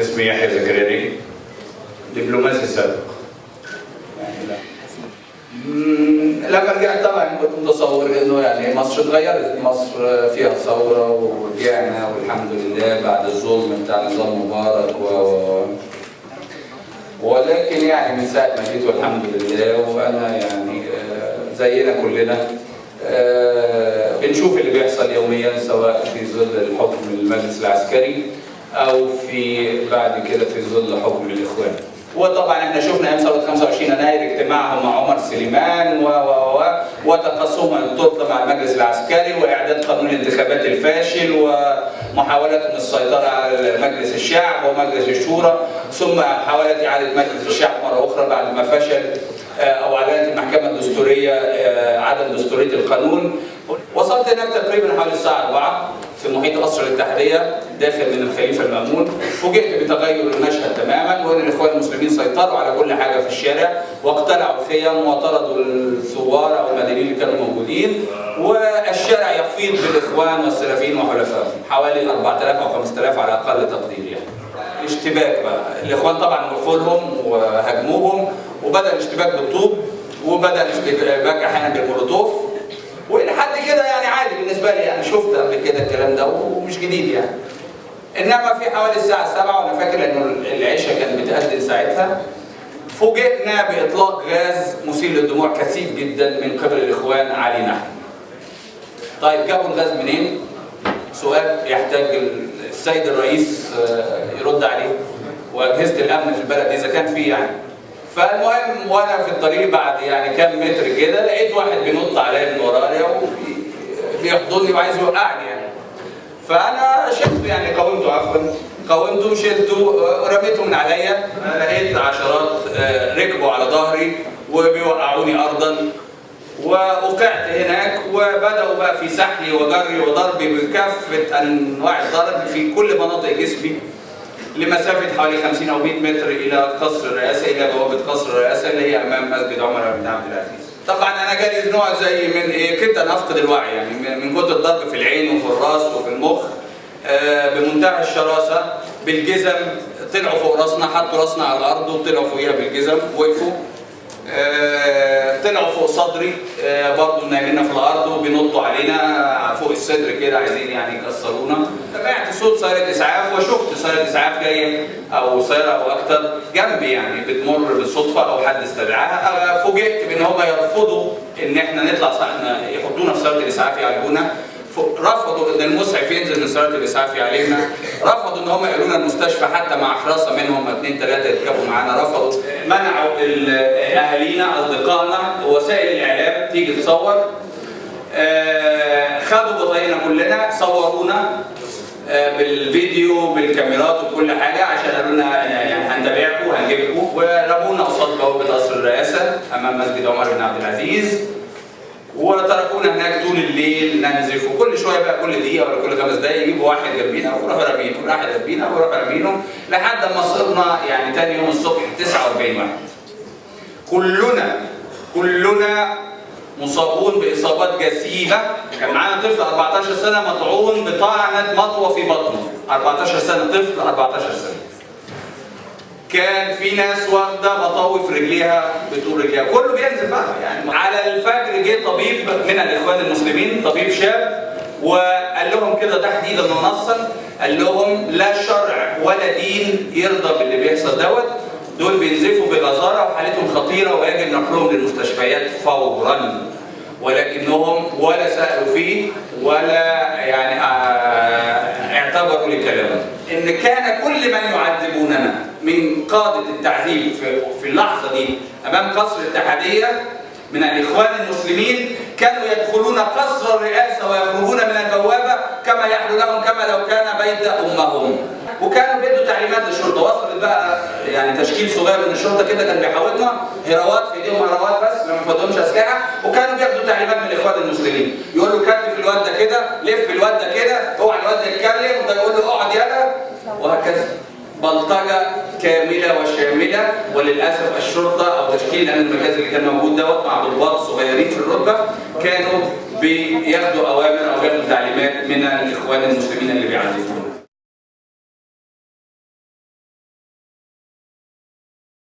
اسمي يحيى زكريا. دبلوماسي سابق لما رجعت طبعا كنت متصور إنه يعني مصر اتغيرت مصر فيها ثورة ورجعنا والحمد لله بعد الظلم بتاع نظام مبارك و- ولكن يعني من ساعة ما جيت والحمد لله وأنا يعني آه، زينا كلنا. آه، بنشوف اللي بيحصل يوميا سواء في ظل الحكم المجلس العسكري أو في بعد كده في ظل حكم الإخوان. وطبعا إحنا شفنا أيام ثوره 25 يناير اجتماعهم مع عمر سليمان و و و وتقاسمهم السلطه مع المجلس العسكري وإعداد قانون الانتخابات الفاشل ومحاولتهم السيطرة على مجلس الشعب ومجلس الشورى ثم محاوله إعادة مجلس الشعب مرة أخرى بعد ما فشل آه، أو اعلنت المحكمة الدستورية آه، عدم دستورية القانون وصلت هناك تقريبا حوالي الساعة 4 في محيط قصر الاتحاديه داخل من الخليفة المأمون. فوجئت بتغير المشهد تماما وإن الإخوان المسلمين سيطروا على كل حاجة في الشارع واقتلعوا الخيم وطردوا الثوار أو المدنيين اللي كانوا موجودين. والشارع يفيض بالإخوان والسلفيين وحلفائهم. حوالي 4000 أو 5000 على أقل تقدير يعني. اشتباك بقى. الإخوان طبعا وقفوا لهم وهاجموهم وبدأ الاشتباك بالطوب وبدأ الاشتباك أحيانا بالمولوتوف. والى حد كده يعني عادي بالنسبة لي يعني شفت قبل كده الكلام ده ومش جديد يعني. إنما في حوالي الساعة 7 وأنا فاكر إنه العشاء كانت بتأذن ساعتها فوجئنا بإطلاق غاز مثير للدموع كثيف جدا من قبل الإخوان علينا طيب جابوا الغاز منين؟ سؤال يحتاج السيد الرئيس آه، يرد عليه وأجهزة الأمن في البلد إذا كان في يعني. فالمهم وأنا في الطريق بعد يعني كام متر كده لقيت واحد بينط عليا من ورايا وبيحضني وعايز يوقعني يعني. فأنا شلته يعني قاومته عفوا. قاومته شلته رميته من عليا. لقيت عشرات آه، ركبوا على ظهري وبيوقعوني ارضا. ووقعت هناك وبدأوا بقى في سحلي وجري وضربي بكافة أنواع الضرب في كل مناطق جسمي لمسافة حوالي 50 أو 100 متر إلى قصر الرئاسة إلى بوابه قصر الرئاسة اللي هي أمام مسجد عمر بن عبد العزيز. طبعا أنا جالي نوع زي من إيه كده أنا أفقد الوعي يعني من- كتر الضرب في العين وفي الرأس وفي المخ آه، بمنتهى الشراسة بالجزم طلعوا فوق راسنا حطوا راسنا على الأرض وطلعوا فوقيها بالجزم وقفوا. طلعوا فوق صدري. آه، برضه نايمين في الأرض وبينطوا علينا. فوق الصدر كده عايزين يعني يكسرونا. سمعت صوت سيارة إسعاف وشفت سيارة إسعاف جاية أو سيارة أو أكتر جنبي يعني بتمر بالصدفة أو حد استدعاها. آه، فوجئت بإن هم يرفضوا إن إحنا نطلع يحطونا في سيارة الإسعاف يعالجونا. رفضوا إن المسعف ينزل من سياره الإسعاف علينا. رفضوا إن هم يقولوا المستشفى حتى مع حراسه منهم اثنين ثلاثة يركبوا معانا. رفضوا. منعوا ال- أهالينا أصدقائنا وسائل الإعلام تيجي تصور. آه، خدوا بطايقنا كلنا صورونا آه، بالفيديو بالكاميرات وكل حاجة عشان قالوا لنا يعني هنتابعكم وهنجيبكم ورمونا قصاد بوابة قصر الرئاسة أمام مسجد عمر بن عبد العزيز. وتركونا هناك طول الليل ننزف. وكل شوية بقى كل دقيقة ولا كل خمس دقائق يجيبوا واحد جنبينا ويروحوا رامينه. واحد جنبينا ويروحوا رامينه لحد ما صرنا يعني تاني يوم الصبح 49 واحد. كلنا كلنا مصابون بإصابات جسيمة. كان معانا طفل 14 سنة مطعون بطعنة مطوة في بطنه. 14 سنة طفل 14 سنة. كان في ناس واخدة مطاوي في رجليها بطول رجليها. كله بينزل بقى يعني على الفجر جه طبيب من الإخوان المسلمين طبيب شاب وقال لهم كده تحديدا ونصا قال لهم لا شرع ولا دين يرضى باللي بيحصل دوت. دول بينزفوا بغزاره وحالتهم خطيرة ويجب نقلهم للمستشفيات فورا. ولكنهم ولا سألوا فيه ولا يعني آه، اعتبروا لكلامه إن كان كل من يعذبوننا من قادة التعذيب في, اللحظة دي. أمام قصر الاتحادية من الإخوان المسلمين كانوا يدخلون قصر الرئاسة ويخرجون من البوابة كما يحلو لهم كما لو كان بيت أمهم. وكانوا بيدوا تعليمات للشرطة. وصلت بقى يعني تشكيل صغير من الشرطة كده كان بيحاوطنا هراوات في إيديهم هراوات بس ما بياخدهمش أسلحة. وكانوا بياخدوا تعليمات من الإخوان المسلمين. يقول له كتف الواد ده كده لف الواد ده كده اوعى الواد ده يتكلم وده يقول له اقعد يلا. وهكذا. بلطجة كاملة وشاملة وللأسف الشرطة أو تشكيل الأمن المركزي اللي كان موجود دوت مع ضباط صغيرين في الرتبة كانوا بياخدوا أوامر أو بياخدوا تعليمات من الإخوان المسلمين اللي بيعذبون